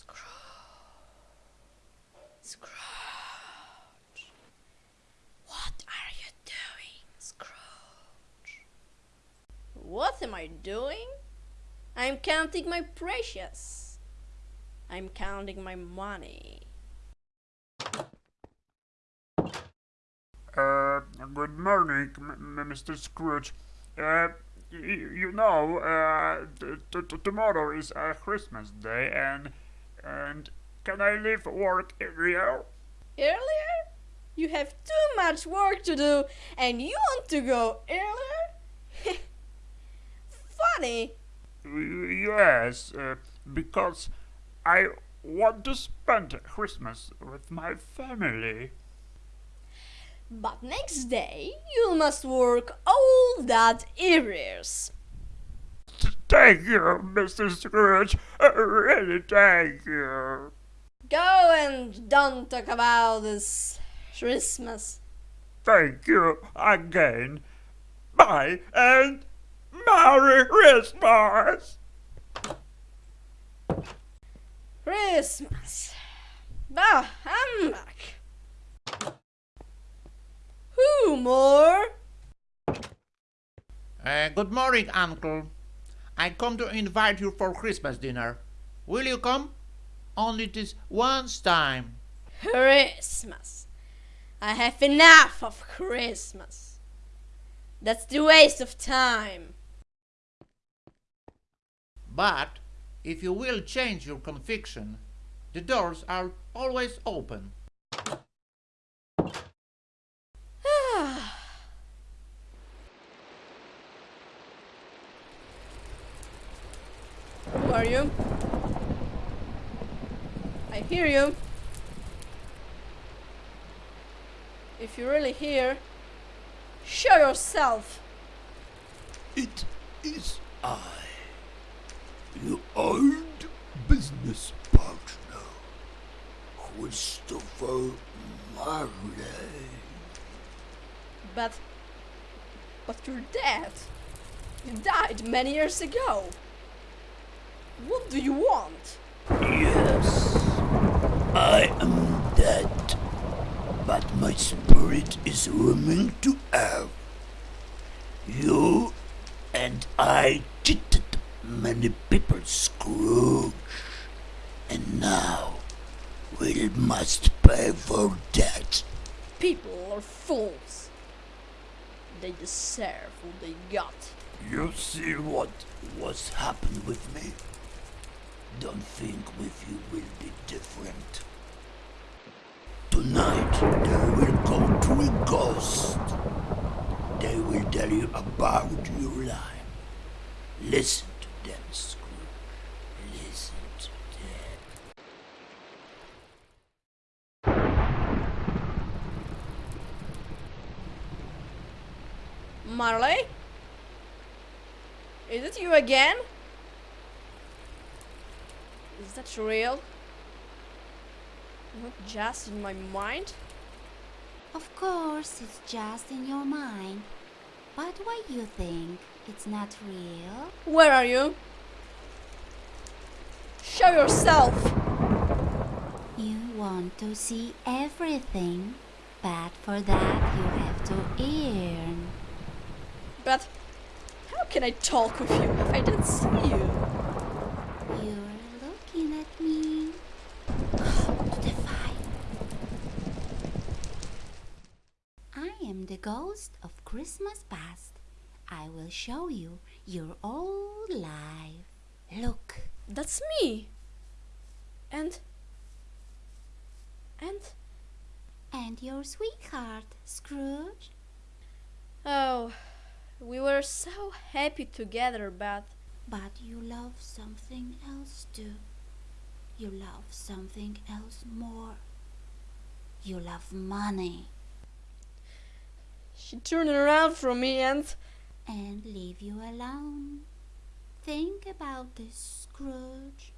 Scrooge. Scrooge. What are you doing, Scrooge? What am I doing? I'm counting my precious. I'm counting my money. Uh, good morning, Mr. Scrooge. Uh, you know, uh, tomorrow is uh, Christmas Day, and and can I leave work earlier? Earlier? You have too much work to do and you want to go earlier? Funny. Yes, uh, because I want to spend Christmas with my family. But next day you must work all that ears. T- Thank you, Mr. Scrooge. Really, thank you. Go and don't talk about this Christmas. Thank you again. Bye and Merry Christmas! Christmas. Ah, I'm back. Who more? Uh, good morning, Uncle. I come to invite you for Christmas dinner. Will you come? Only this once time. Christmas. I have enough of Christmas. That's the waste of time. But if you will change your conviction, the doors are always open. Who are you? I hear you. If you're really here, show yourself. It is I, your old business partner, Christopher Marley. But. But you're dead. You died many years ago. What do you want? Yes, I am dead, but my spirit is roaming to earth. You and I cheated many people, Scrooge, and now we must pay for that. People are fools. They deserve what they got. You see what was happened with me? Don't think with you will be different. Tonight they will come to a ghost. They will tell you about your life. Listen to them, Scrooge. Listen to them. Marley? Is it you again? Is that real? Not just in my mind? Of course, it's just in your mind. But why you think it's not real? Where are you? Show yourself! You want to see everything, but for that you have to earn. But how can I talk with you if I don't see you? You're looking at me. Come to the fire. I am the ghost of Christmas past. I will show you your old life. Look. That's me. And. And. And your sweetheart, Scrooge. Oh, we were so happy together, but. But you love something else too. You love something else more. You love money She turned around from me and. and leave you alone. Think about this, Scrooge.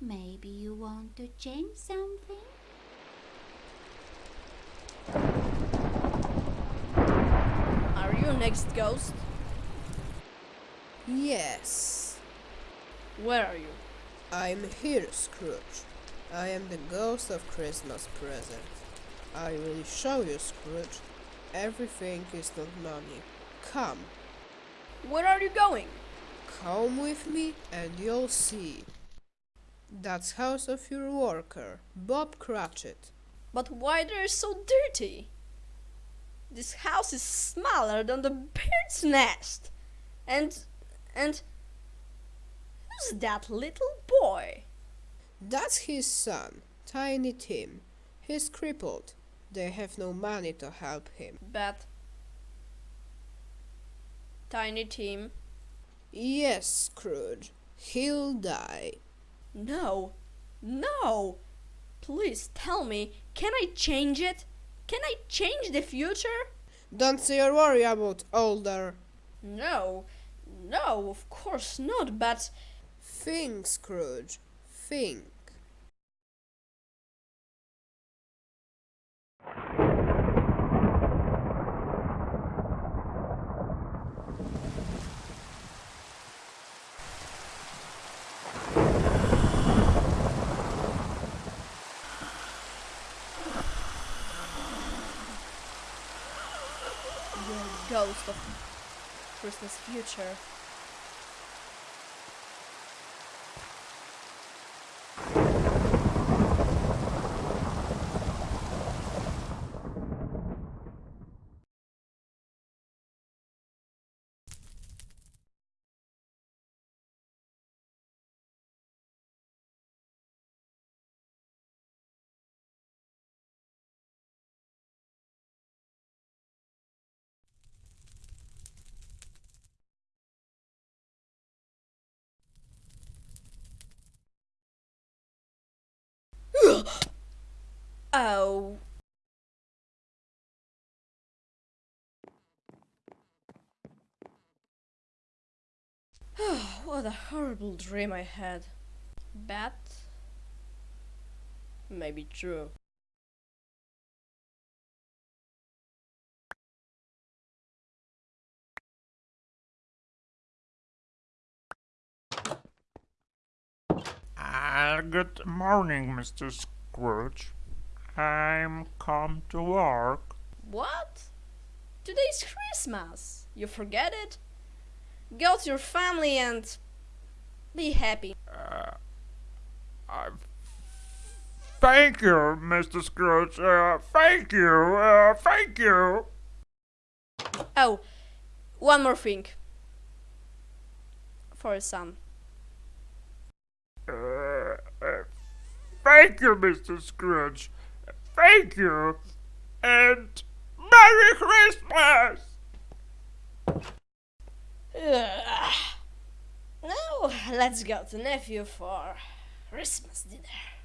Maybe you want to change something? Are you next ghost? Yes, Where are you? I'm here, Scrooge. I am the ghost of Christmas present. I will show you, Scrooge. Everything is not money. Come, Where are you going? come with me and you'll see. That's house of your worker, Bob Cratchit. But why they're so dirty? This house is smaller than the bird's nest. And and who's that little boy? That's his son, Tiny Tim. He's crippled. They have no money to help him. But Tiny Tim. Yes, Scrooge. He'll die. No. No. Please tell me, can I change it? Can I change the future? Don't say or worry about older. No. No, of course not, but Think, Scrooge. Think. Ghost of Christmas future. Oh. What a horrible dream I had. But maybe true. Uh, good morning, Mr. Scrooge. I'm come to work. What? Today's Christmas. You forget it? Go to your family and be happy. Uh, thank you, Mr. Scrooge. Uh, thank you. Uh, thank you. Oh, one more thing. For your son. Uh, uh, thank you, Mr. Scrooge. Thank you. And Merry Christmas! Ugh. Let's go to nephew for Christmas dinner.